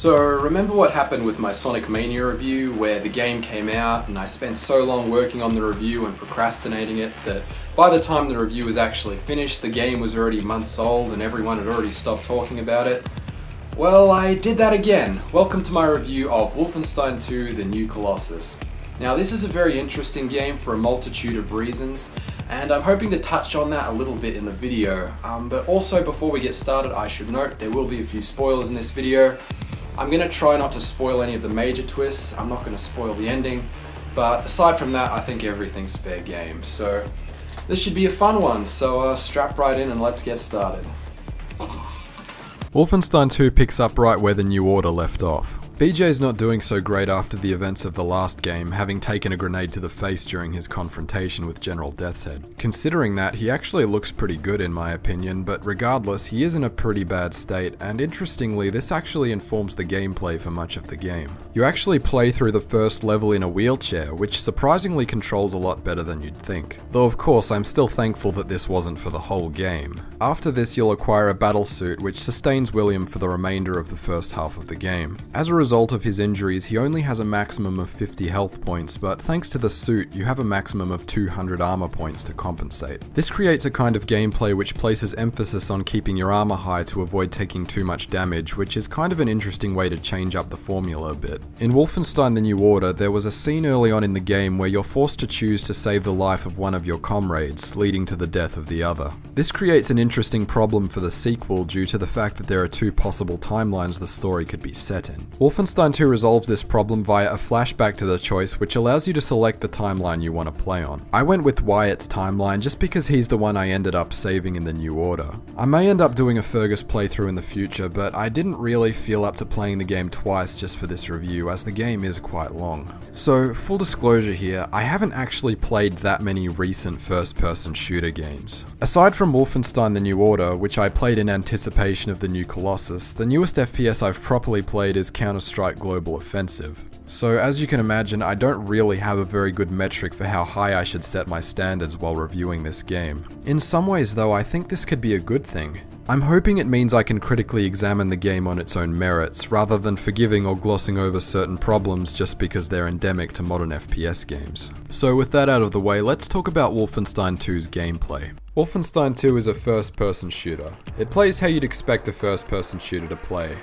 So remember what happened with my Sonic Mania review where the game came out and I spent so long working on the review and procrastinating it that by the time the review was actually finished the game was already months old and everyone had already stopped talking about it? Well, I did that again. Welcome to my review of Wolfenstein 2 The New Colossus. Now this is a very interesting game for a multitude of reasons and I'm hoping to touch on that a little bit in the video. Um, but also before we get started I should note there will be a few spoilers in this video. I'm going to try not to spoil any of the major twists, I'm not going to spoil the ending, but aside from that I think everything's fair game. So this should be a fun one, so uh, strap right in and let's get started. Wolfenstein 2 picks up right where the New Order left off. BJ's not doing so great after the events of the last game, having taken a grenade to the face during his confrontation with General Deathshead. Considering that, he actually looks pretty good in my opinion, but regardless, he is in a pretty bad state, and interestingly, this actually informs the gameplay for much of the game. You actually play through the first level in a wheelchair, which surprisingly controls a lot better than you'd think. Though of course, I'm still thankful that this wasn't for the whole game. After this, you'll acquire a battle suit, which sustains William for the remainder of the first half of the game. As a result of his injuries, he only has a maximum of 50 health points, but thanks to the suit, you have a maximum of 200 armor points to compensate. This creates a kind of gameplay which places emphasis on keeping your armor high to avoid taking too much damage, which is kind of an interesting way to change up the formula a bit. In Wolfenstein The New Order, there was a scene early on in the game where you're forced to choose to save the life of one of your comrades, leading to the death of the other. This creates an interesting problem for the sequel due to the fact that there are two possible timelines the story could be set in. Wolfenstein 2 resolves this problem via a flashback to the choice which allows you to select the timeline you want to play on. I went with Wyatt's timeline just because he's the one I ended up saving in the New Order. I may end up doing a Fergus playthrough in the future, but I didn't really feel up to playing the game twice just for this review as the game is quite long. So, full disclosure here, I haven't actually played that many recent first person shooter games. Aside from Wolfenstein The New Order, which I played in anticipation of the new Colossus, the newest FPS I've properly played is Counter-Strike Global Offensive. So as you can imagine, I don't really have a very good metric for how high I should set my standards while reviewing this game. In some ways though, I think this could be a good thing. I'm hoping it means I can critically examine the game on its own merits, rather than forgiving or glossing over certain problems just because they're endemic to modern FPS games. So with that out of the way, let's talk about Wolfenstein 2's gameplay. Wolfenstein 2 is a first-person shooter. It plays how you'd expect a first-person shooter to play.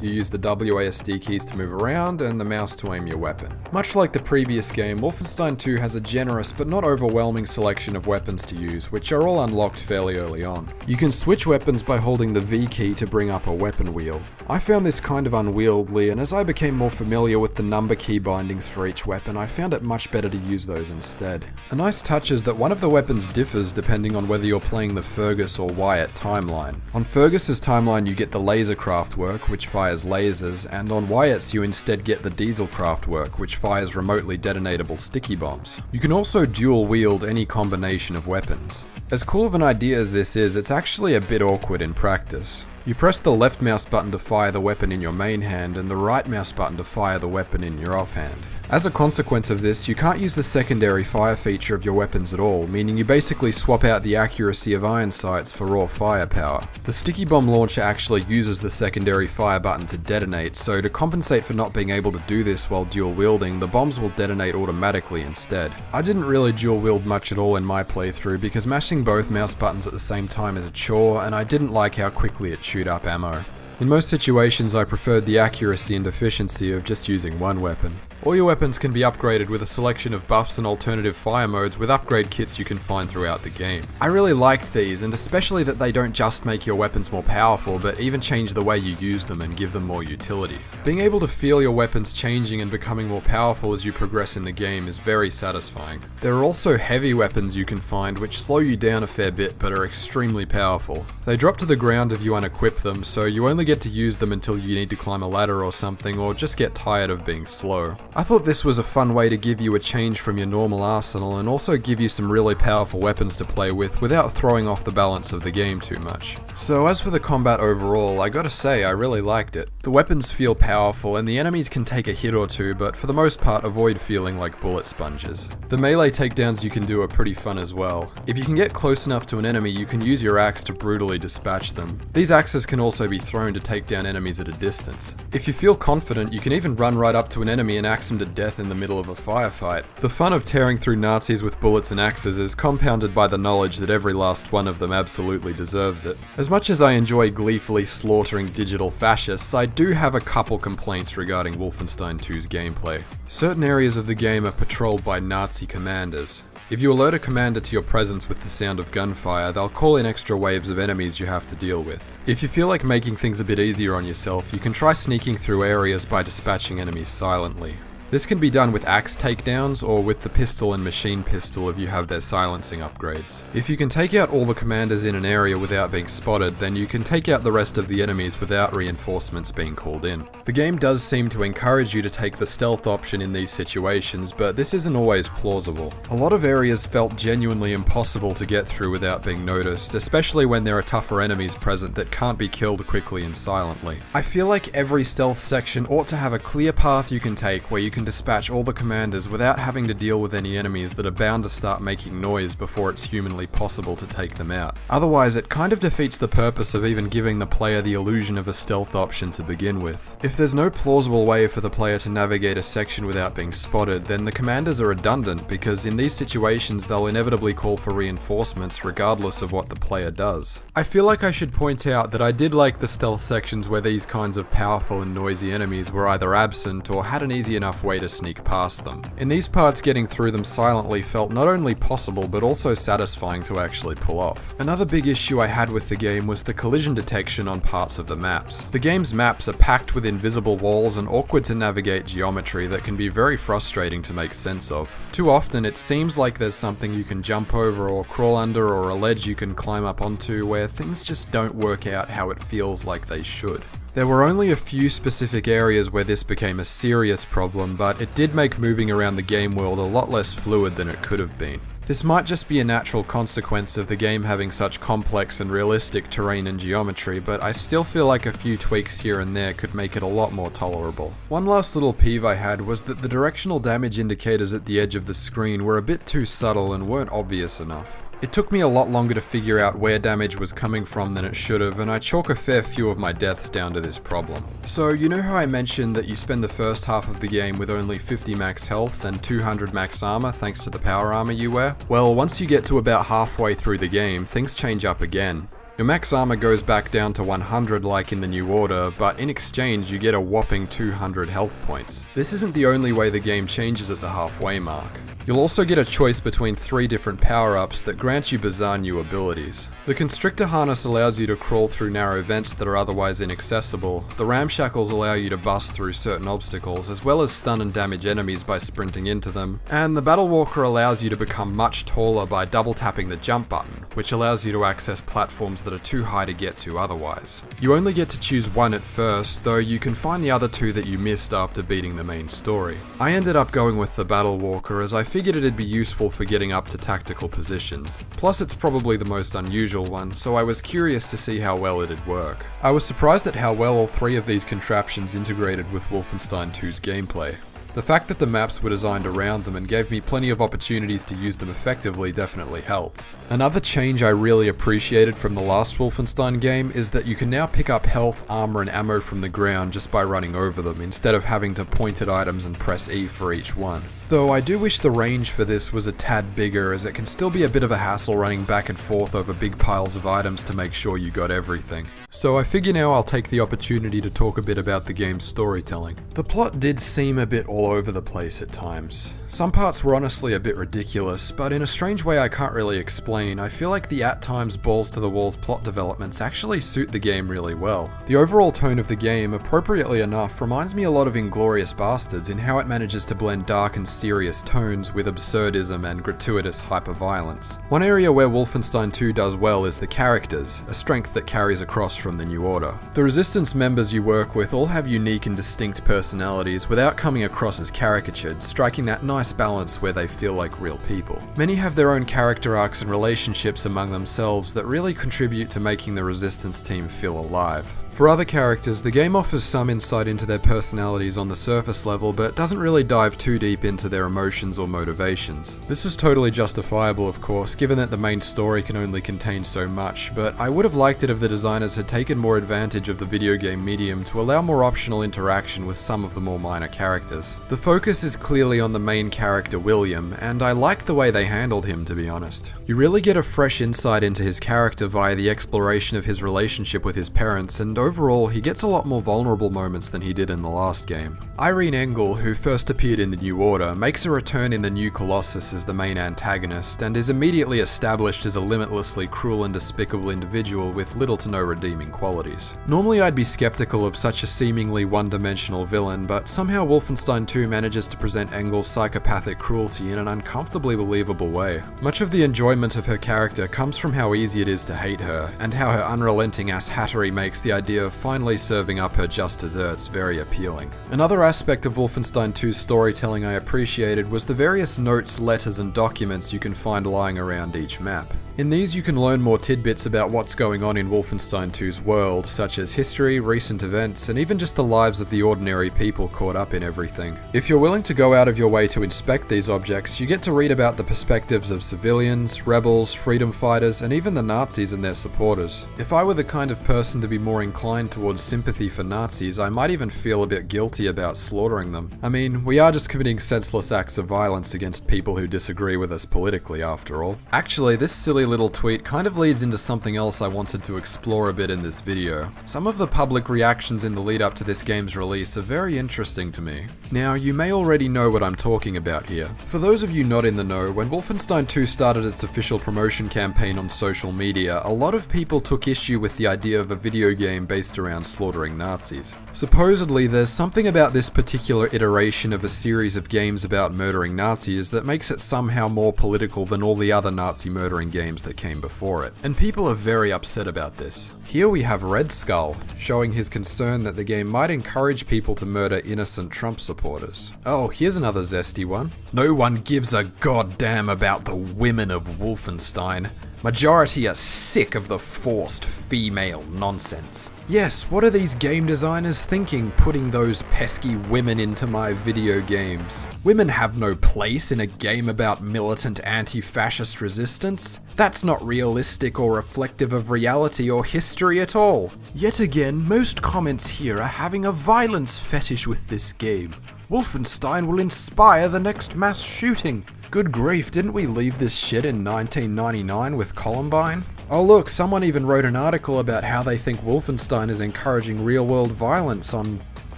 You use the WASD keys to move around and the mouse to aim your weapon. Much like the previous game, Wolfenstein 2 has a generous but not overwhelming selection of weapons to use, which are all unlocked fairly early on. You can switch weapons by holding the V key to bring up a weapon wheel. I found this kind of unwieldy, and as I became more familiar with the number key bindings for each weapon, I found it much better to use those instead. A nice touch is that one of the weapons differs depending on whether you're playing the Fergus or Wyatt timeline. On Fergus's timeline you get the laser Kraftwerk, which fires lasers, and on Wyatt's you instead get the Diesel Kraftwerk, which fires remotely detonatable sticky bombs. You can also dual wield any combination of weapons. As cool of an idea as this is, it's actually a bit awkward in practice. You press the left mouse button to fire the weapon in your main hand and the right mouse button to fire the weapon in your offhand. As a consequence of this, you can't use the secondary fire feature of your weapons at all, meaning you basically swap out the accuracy of iron sights for raw firepower. The sticky bomb launcher actually uses the secondary fire button to detonate, so to compensate for not being able to do this while dual wielding, the bombs will detonate automatically instead. I didn't really dual wield much at all in my playthrough because mashing both mouse buttons at the same time is a chore, and I didn't like how quickly it chewed up ammo. In most situations I preferred the accuracy and efficiency of just using one weapon. All your weapons can be upgraded with a selection of buffs and alternative fire modes with upgrade kits you can find throughout the game. I really liked these, and especially that they don't just make your weapons more powerful, but even change the way you use them and give them more utility. Being able to feel your weapons changing and becoming more powerful as you progress in the game is very satisfying. There are also heavy weapons you can find which slow you down a fair bit but are extremely powerful. They drop to the ground if you unequip them, so you only get to use them until you need to climb a ladder or something or just get tired of being slow. I thought this was a fun way to give you a change from your normal arsenal and also give you some really powerful weapons to play with without throwing off the balance of the game too much. So as for the combat overall, I gotta say I really liked it. The weapons feel powerful and the enemies can take a hit or two, but for the most part avoid feeling like bullet sponges. The melee takedowns you can do are pretty fun as well. If you can get close enough to an enemy, you can use your axe to brutally dispatch them. These axes can also be thrown to take down enemies at a distance. If you feel confident, you can even run right up to an enemy and axe him to death in the middle of a firefight. The fun of tearing through Nazis with bullets and axes is compounded by the knowledge that every last one of them absolutely deserves it. As much as I enjoy gleefully slaughtering digital fascists, I do have a couple complaints regarding Wolfenstein 2's gameplay. Certain areas of the game are patrolled by Nazi commanders. If you alert a commander to your presence with the sound of gunfire, they'll call in extra waves of enemies you have to deal with. If you feel like making things a bit easier on yourself, you can try sneaking through areas by dispatching enemies silently. This can be done with axe takedowns or with the pistol and machine pistol if you have their silencing upgrades. If you can take out all the commanders in an area without being spotted, then you can take out the rest of the enemies without reinforcements being called in. The game does seem to encourage you to take the stealth option in these situations, but this isn't always plausible. A lot of areas felt genuinely impossible to get through without being noticed, especially when there are tougher enemies present that can't be killed quickly and silently. I feel like every stealth section ought to have a clear path you can take where you can dispatch all the commanders without having to deal with any enemies that are bound to start making noise before it's humanly possible to take them out. Otherwise, it kind of defeats the purpose of even giving the player the illusion of a stealth option to begin with. If there's no plausible way for the player to navigate a section without being spotted, then the commanders are redundant because in these situations they'll inevitably call for reinforcements regardless of what the player does. I feel like I should point out that I did like the stealth sections where these kinds of powerful and noisy enemies were either absent or had an easy enough way to sneak past them. In these parts getting through them silently felt not only possible but also satisfying to actually pull off. Another big issue I had with the game was the collision detection on parts of the maps. The game's maps are packed with invisible walls and awkward to navigate geometry that can be very frustrating to make sense of. Too often it seems like there's something you can jump over or crawl under or a ledge you can climb up onto where things just don't work out how it feels like they should. There were only a few specific areas where this became a serious problem, but it did make moving around the game world a lot less fluid than it could have been. This might just be a natural consequence of the game having such complex and realistic terrain and geometry, but I still feel like a few tweaks here and there could make it a lot more tolerable. One last little peeve I had was that the directional damage indicators at the edge of the screen were a bit too subtle and weren't obvious enough. It took me a lot longer to figure out where damage was coming from than it should have, and I chalk a fair few of my deaths down to this problem. So, you know how I mentioned that you spend the first half of the game with only 50 max health and 200 max armor thanks to the power armor you wear? Well, once you get to about halfway through the game, things change up again. Your max armor goes back down to 100 like in the New Order, but in exchange you get a whopping 200 health points. This isn't the only way the game changes at the halfway mark. You'll also get a choice between three different power-ups that grant you bizarre new abilities. The Constrictor Harness allows you to crawl through narrow vents that are otherwise inaccessible, the Ramshackles allow you to bust through certain obstacles, as well as stun and damage enemies by sprinting into them, and the Battle Walker allows you to become much taller by double tapping the jump button, which allows you to access platforms that are too high to get to otherwise. You only get to choose one at first, though you can find the other two that you missed after beating the main story. I ended up going with the Battle Walker as I figured it'd be useful for getting up to tactical positions. Plus it's probably the most unusual one, so I was curious to see how well it'd work. I was surprised at how well all three of these contraptions integrated with Wolfenstein 2's gameplay. The fact that the maps were designed around them and gave me plenty of opportunities to use them effectively definitely helped. Another change I really appreciated from the last Wolfenstein game is that you can now pick up health, armor and ammo from the ground just by running over them instead of having to point at items and press E for each one. Though I do wish the range for this was a tad bigger as it can still be a bit of a hassle running back and forth over big piles of items to make sure you got everything. So I figure now I'll take the opportunity to talk a bit about the game's storytelling. The plot did seem a bit all over the place at times. Some parts were honestly a bit ridiculous, but in a strange way I can't really explain, I feel like the at times balls to the walls plot developments actually suit the game really well. The overall tone of the game, appropriately enough, reminds me a lot of Inglourious Basterds in how it manages to blend dark and serious tones with absurdism and gratuitous hyperviolence. One area where Wolfenstein 2 does well is the characters, a strength that carries across from the New Order. The Resistance members you work with all have unique and distinct personalities without coming across as caricatured, striking that nice balance where they feel like real people. Many have their own character arcs and relationships among themselves that really contribute to making the Resistance team feel alive. For other characters, the game offers some insight into their personalities on the surface level, but doesn't really dive too deep into their emotions or motivations. This is totally justifiable, of course, given that the main story can only contain so much, but I would have liked it if the designers had taken more advantage of the video game medium to allow more optional interaction with some of the more minor characters. The focus is clearly on the main character William, and I like the way they handled him, to be honest. You really get a fresh insight into his character via the exploration of his relationship with his parents, and overall, he gets a lot more vulnerable moments than he did in the last game. Irene Engel, who first appeared in the New Order, makes a return in the New Colossus as the main antagonist, and is immediately established as a limitlessly cruel and despicable individual with little to no redeeming qualities. Normally I'd be skeptical of such a seemingly one-dimensional villain, but somehow Wolfenstein 2 manages to present Engel's psychopathic cruelty in an uncomfortably believable way. Much of the enjoyment of her character comes from how easy it is to hate her, and how her unrelenting ass hattery makes the idea of finally serving up her just desserts very appealing. Another aspect of Wolfenstein 2's storytelling I appreciated was the various notes, letters, and documents you can find lying around each map. In these you can learn more tidbits about what's going on in Wolfenstein 2's world, such as history, recent events, and even just the lives of the ordinary people caught up in everything. If you're willing to go out of your way to inspect these objects, you get to read about the perspectives of civilians, rebels, freedom fighters, and even the Nazis and their supporters. If I were the kind of person to be more inclined towards sympathy for Nazis, I might even feel a bit guilty about slaughtering them. I mean, we are just committing senseless acts of violence against people who disagree with us politically, after all. Actually, this silly little tweet kind of leads into something else I wanted to explore a bit in this video. Some of the public reactions in the lead up to this game's release are very interesting to me. Now, you may already know what I'm talking about here. For those of you not in the know, when Wolfenstein 2 started its official promotion campaign on social media, a lot of people took issue with the idea of a video game based around slaughtering Nazis. Supposedly, there's something about this particular iteration of a series of games about murdering Nazis that makes it somehow more political than all the other Nazi murdering games that came before it. And people are very upset about this. Here we have Red Skull, showing his concern that the game might encourage people to murder innocent Trump supporters. Oh, here's another zesty one. No one gives a goddamn about the women of Wolfenstein. Majority are sick of the forced female nonsense. Yes, what are these game designers thinking putting those pesky women into my video games? Women have no place in a game about militant anti-fascist resistance. That's not realistic or reflective of reality or history at all. Yet again, most comments here are having a violence fetish with this game. Wolfenstein will inspire the next mass shooting. Good grief, didn't we leave this shit in 1999 with Columbine? Oh look, someone even wrote an article about how they think Wolfenstein is encouraging real world violence on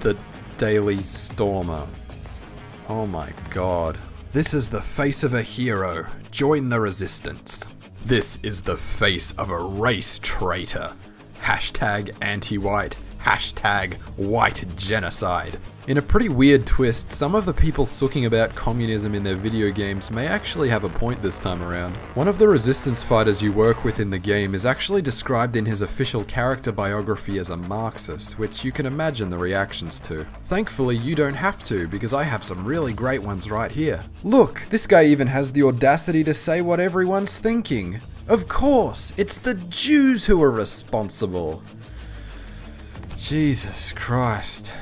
the Daily Stormer. Oh my god. This is the face of a hero. Join the resistance. This is the face of a race traitor. Hashtag anti-white. Hashtag white genocide. In a pretty weird twist, some of the people sooking about communism in their video games may actually have a point this time around. One of the resistance fighters you work with in the game is actually described in his official character biography as a Marxist, which you can imagine the reactions to. Thankfully, you don't have to, because I have some really great ones right here. Look, this guy even has the audacity to say what everyone's thinking. Of course, it's the Jews who are responsible. Jesus Christ.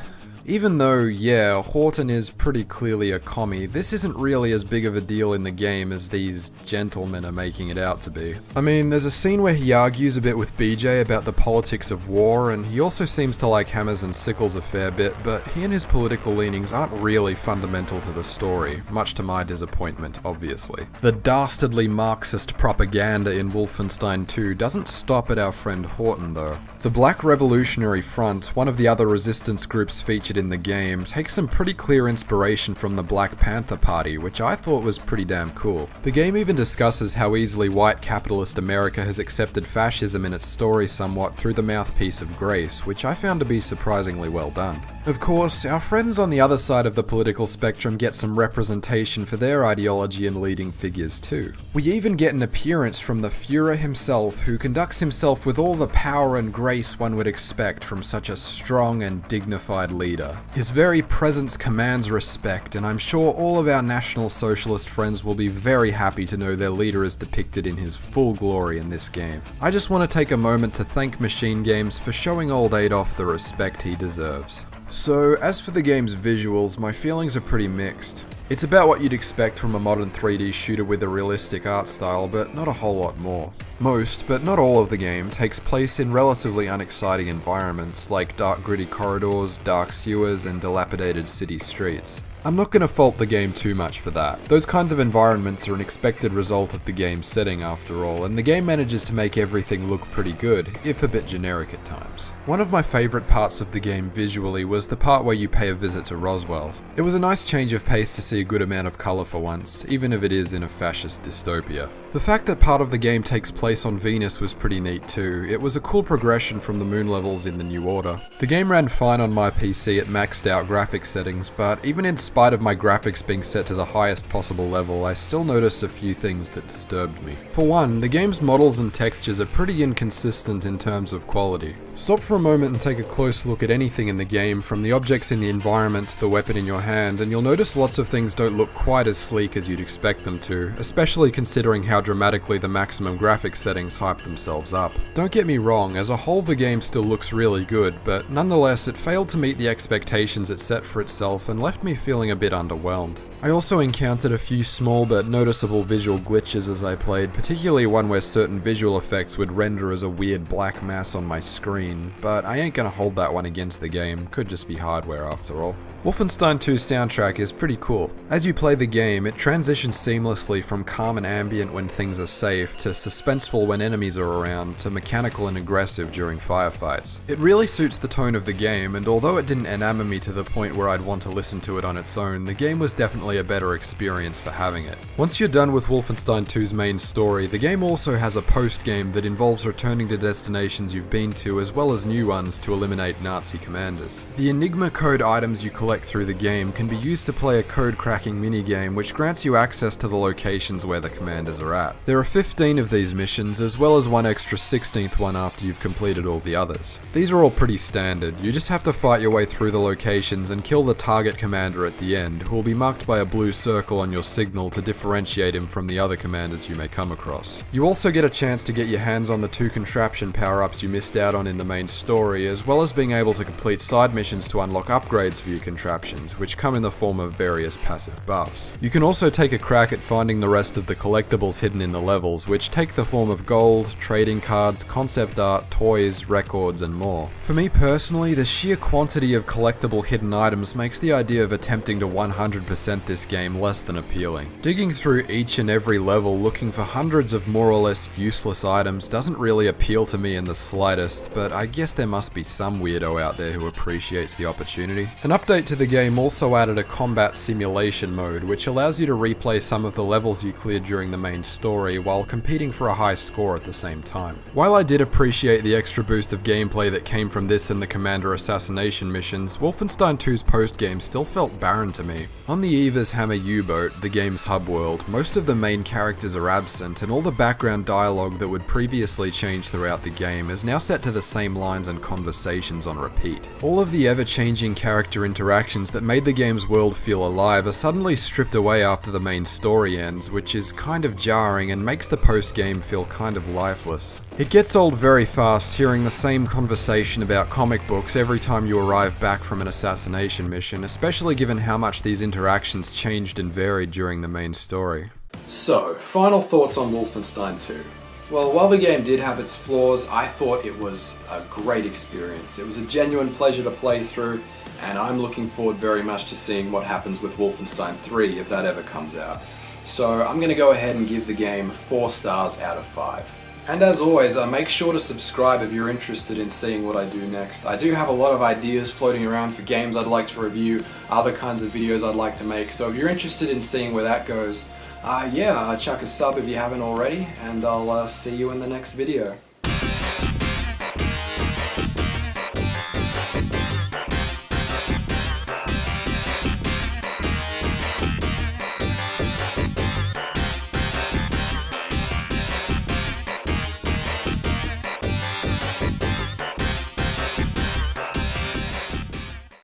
Even though, yeah, Horton is pretty clearly a commie, this isn't really as big of a deal in the game as these gentlemen are making it out to be. I mean, there's a scene where he argues a bit with BJ about the politics of war, and he also seems to like hammers and sickles a fair bit, but he and his political leanings aren't really fundamental to the story, much to my disappointment, obviously. The dastardly Marxist propaganda in Wolfenstein 2 doesn't stop at our friend Horton, though. The Black Revolutionary Front, one of the other resistance groups featured in the game takes some pretty clear inspiration from the Black Panther Party, which I thought was pretty damn cool. The game even discusses how easily white capitalist America has accepted fascism in its story somewhat through the mouthpiece of Grace, which I found to be surprisingly well done. Of course, our friends on the other side of the political spectrum get some representation for their ideology and leading figures too. We even get an appearance from the Fuhrer himself, who conducts himself with all the power and grace one would expect from such a strong and dignified leader. His very presence commands respect, and I'm sure all of our National Socialist friends will be very happy to know their leader is depicted in his full glory in this game. I just want to take a moment to thank Machine Games for showing old Adolf the respect he deserves. So, as for the game's visuals, my feelings are pretty mixed. It's about what you'd expect from a modern 3D shooter with a realistic art style, but not a whole lot more. Most, but not all of the game, takes place in relatively unexciting environments, like dark gritty corridors, dark sewers, and dilapidated city streets. I'm not going to fault the game too much for that. Those kinds of environments are an expected result of the game's setting after all, and the game manages to make everything look pretty good, if a bit generic at times. One of my favourite parts of the game visually was the part where you pay a visit to Roswell. It was a nice change of pace to see a good amount of colour for once, even if it is in a fascist dystopia. The fact that part of the game takes place on Venus was pretty neat too. It was a cool progression from the moon levels in the New Order. The game ran fine on my PC at maxed out graphics settings, but even in spite of my graphics being set to the highest possible level, I still noticed a few things that disturbed me. For one, the game's models and textures are pretty inconsistent in terms of quality. Stop for a moment and take a close look at anything in the game, from the objects in the environment to the weapon in your hand, and you'll notice lots of things don't look quite as sleek as you'd expect them to, especially considering how dramatically the maximum graphics settings hype themselves up. Don't get me wrong, as a whole the game still looks really good, but nonetheless it failed to meet the expectations it set for itself and left me feeling a bit underwhelmed. I also encountered a few small but noticeable visual glitches as I played, particularly one where certain visual effects would render as a weird black mass on my screen, but I ain't gonna hold that one against the game, could just be hardware after all. Wolfenstein 2's soundtrack is pretty cool. As you play the game, it transitions seamlessly from calm and ambient when things are safe, to suspenseful when enemies are around, to mechanical and aggressive during firefights. It really suits the tone of the game, and although it didn't enamor me to the point where I'd want to listen to it on its own, the game was definitely a better experience for having it. Once you're done with Wolfenstein 2's main story, the game also has a post-game that involves returning to destinations you've been to as well as new ones to eliminate Nazi commanders. The Enigma code items you collect through the game can be used to play a code cracking minigame which grants you access to the locations where the commanders are at. There are 15 of these missions as well as one extra 16th one after you've completed all the others. These are all pretty standard, you just have to fight your way through the locations and kill the target commander at the end, who will be marked by a blue circle on your signal to differentiate him from the other commanders you may come across. You also get a chance to get your hands on the two contraption power-ups you missed out on in the main story, as well as being able to complete side missions to unlock upgrades for your contraption contraptions, which come in the form of various passive buffs. You can also take a crack at finding the rest of the collectibles hidden in the levels, which take the form of gold, trading cards, concept art, toys, records, and more. For me personally, the sheer quantity of collectible hidden items makes the idea of attempting to 100% this game less than appealing. Digging through each and every level looking for hundreds of more or less useless items doesn't really appeal to me in the slightest, but I guess there must be some weirdo out there who appreciates the opportunity. An update to to the game also added a combat simulation mode, which allows you to replay some of the levels you cleared during the main story while competing for a high score at the same time. While I did appreciate the extra boost of gameplay that came from this and the Commander assassination missions, Wolfenstein 2's post-game still felt barren to me. On the Eva's Hammer U-boat, the game's hub world, most of the main characters are absent and all the background dialogue that would previously change throughout the game is now set to the same lines and conversations on repeat. All of the ever-changing character interactions interactions that made the game's world feel alive are suddenly stripped away after the main story ends, which is kind of jarring and makes the post-game feel kind of lifeless. It gets old very fast hearing the same conversation about comic books every time you arrive back from an assassination mission, especially given how much these interactions changed and varied during the main story. So, final thoughts on Wolfenstein 2. Well, while the game did have its flaws, I thought it was a great experience. It was a genuine pleasure to play through, and I'm looking forward very much to seeing what happens with Wolfenstein 3 if that ever comes out. So I'm going to go ahead and give the game 4 stars out of 5. And as always, uh, make sure to subscribe if you're interested in seeing what I do next. I do have a lot of ideas floating around for games I'd like to review, other kinds of videos I'd like to make, so if you're interested in seeing where that goes, uh, yeah, chuck a sub if you haven't already, and I'll uh, see you in the next video.